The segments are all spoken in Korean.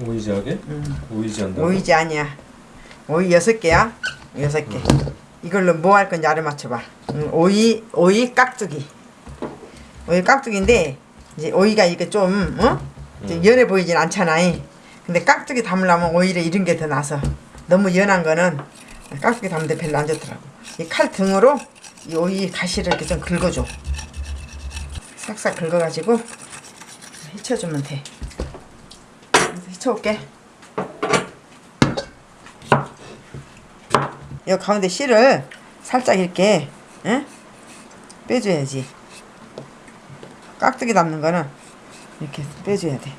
오이지하게? 오이지 한다. 오이지 아니야. 오이 여섯 개야. 여섯 개. 이걸로 뭐 할 건지 알아 맞춰봐. 음, 오이 오이 깍두기. 오이 깍두기인데 이제 오이가 이게 좀 어? 이제 연해 보이진 않잖아. 근데 깍두기 담으려면 오히려 이런 게 더 나서 너무 연한 거는 깍두기 담는데 별로 안 좋더라고. 이 칼 등으로 이 오이 가시를 이렇게 좀 긁어줘. 싹싹 긁어가지고 헤쳐주면 돼. 헤쳐올게. 이 가운데 씨를 살짝 이렇게 응? 빼줘야지. 깍두기 담는 거는 이렇게 빼줘야 돼.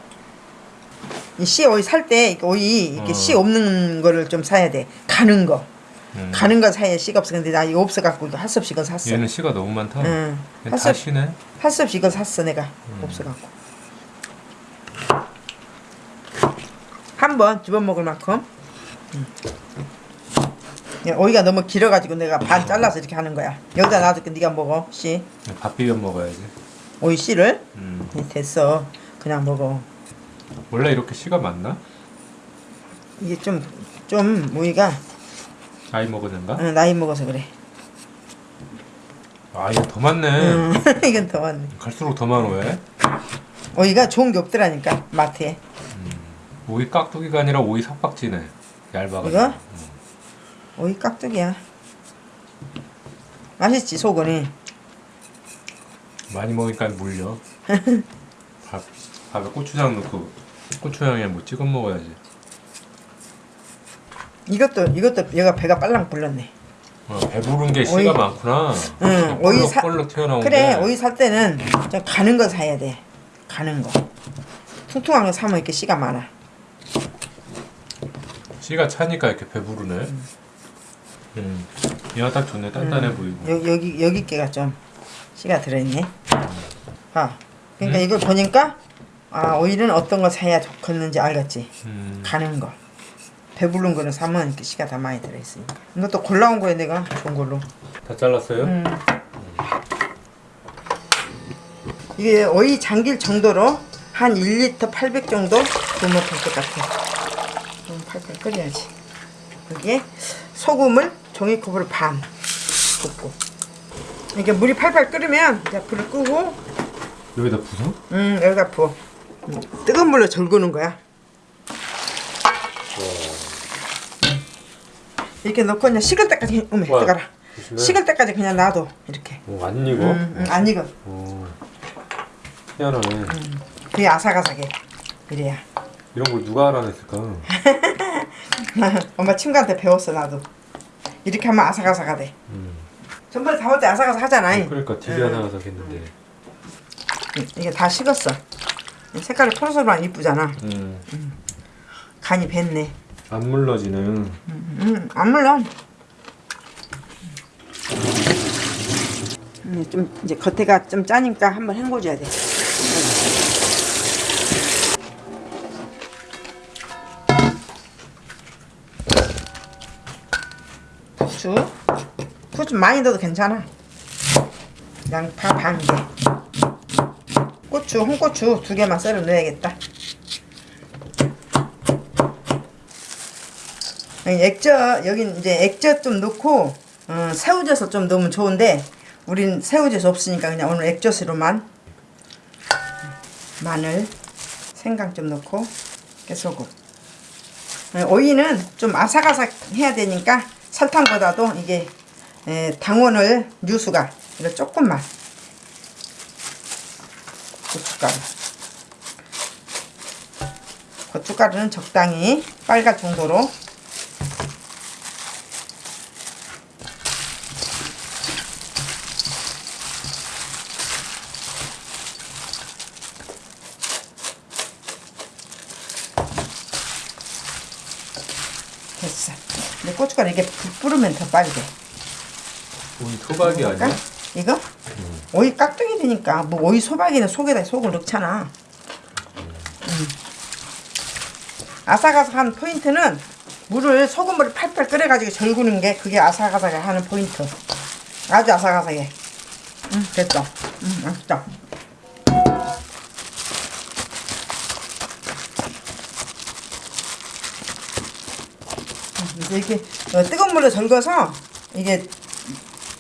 이씨 오이 살 때 오이 이렇게 어. 씨 없는 거를 좀 사야 돼. 가는 거. 음. 가는 거 사야 씨가 없어. 근데 나 이거 없어 갖고 할 수 없이 이거 샀어. 얘는 씨가 너무 많다. 응. 얘할수다 없이 씨네. 할 수 없이 이거 샀어 내가 없어 갖고. 한번두번 먹을 만큼. 음. 야, 오이가 너무 길어가지고 내가 반 잘라서 이렇게 하는 거야. 여기다 놔둘게 네가 먹어 씨. 밥 비벼 먹어야지. 오이 씨를 음. 네, 됐어. 그냥 먹어. 원래 이렇게 씨가 많나? 이게 좀 좀 오이가 아이 먹으는가? 어, 나이 먹어서 그래. 아 이거 더 많네. 음, 이건 더 많네. 갈수록 더 많아 왜? 오이가 좋은 게 없더라니까 마트에. 오이 깍두기가 아니라 오이 석박지네. 얇아가지고. 이거? 음. 오이 깍두기야. 맛있지 속은이. 많이 먹으니까 물려. 밥 밥에 고추장 넣고 고추장에 뭐 찍어 먹어야지. 이것도 이것도 얘가 배가 빨랑 불렀네. 어, 배부른 게 씨가 오이. 많구나. 응, 오이 사- 그래 게. 오이 살 때는 좀 가는 거 사야 돼. 가는 거. 퉁퉁한 거 사면 이렇게 씨가 많아. 씨가 차니까 이렇게 배부르네. 음. 얘가 딱 좋네. 단단해 보이고. 여, 여기 여기 깨가 좀 씨가 들어있네. 아, 그러니까 음. 이걸 보니까 아 오일은 어떤 거 사야 좋겠는지 알겠지. 음. 가는 거. 배부른 거는 사면 이렇게 씨가 다 많이 들어있으니까. 이것도 골라온 거야 내가 좋은 걸로. 다 잘랐어요? 음. 이게 오이 잠길 정도로 한 1리터 800 정도 부으면 될 것 같아. 좀 팔팔 끓여야지. 여기에 소금을 종이컵으로 반 붓고. 이게 물이 팔팔 끓으면 이제 불을 끄고 여기다 부숴? 음 여기다 부어. 음, 뜨거운 물로 절구는 거야. 이렇게 넣고 그냥 식을 때까지 와, 뜨거라. 식을 때까지 그냥 놔둬 이렇게. 어, 안 익어? 음, 음, 안 익어. 오. 희한하네. 그게 아삭아삭해. 그래야. 이런 걸 누가 알아냈을까? 엄마 친구한테 배웠어 나도. 이렇게 하면 아삭아삭하대. 음. 전번에 담을 때 아삭아삭 하잖아. 그러니까 되게 아삭아삭 했는데. 이게 다 식었어. 색깔이 포르소르한 이쁘잖아. 음. 간이 뱄네. 안 물러지는. 음, 안 물론. 음, 좀 이제 겉에가 좀 짜니까 한번 헹궈줘야 돼. 후추. 후추 많이 넣어도 괜찮아. 양파 반 개. 고추, 홍고추 두 개만 썰어 넣어야겠다. 액젓 여기 이제 액젓 좀 넣고 어, 새우젓을 좀 넣으면 좋은데 우린 새우젓 없으니까 그냥 오늘 액젓으로만 마늘 생강 좀 넣고 깨소금 어, 오이는 좀 아삭아삭 해야 되니까 설탕보다도 이게 에, 당원을 유수가 이걸 조금만. 고춧가루. 고춧가루는 적당히 빨갈 정도로. 됐어. 근데 고춧가루 불 뿌르면 더 빨개. 오이 소박이 아니야? 이거 오이 깍두기 되니까 뭐 오이 소박이는 속에다 속을 넣잖아. 음. 아삭아삭한 포인트는 물을 소금물을 팔팔 끓여가지고 절구는 게 그게 아삭아삭하게 하는 포인트. 아주 아삭아삭해. 음, 됐어. 음, 맛있다. 이제 이렇게 어, 뜨거운 물로 절거서 이게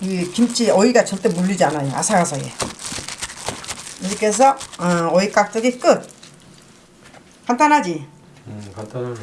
이 김치 오이가 절대 물리지 않아요. 아삭아삭해. 이렇게 해서 어, 오이 깍두기 끝. 간단하지? 음 간단하네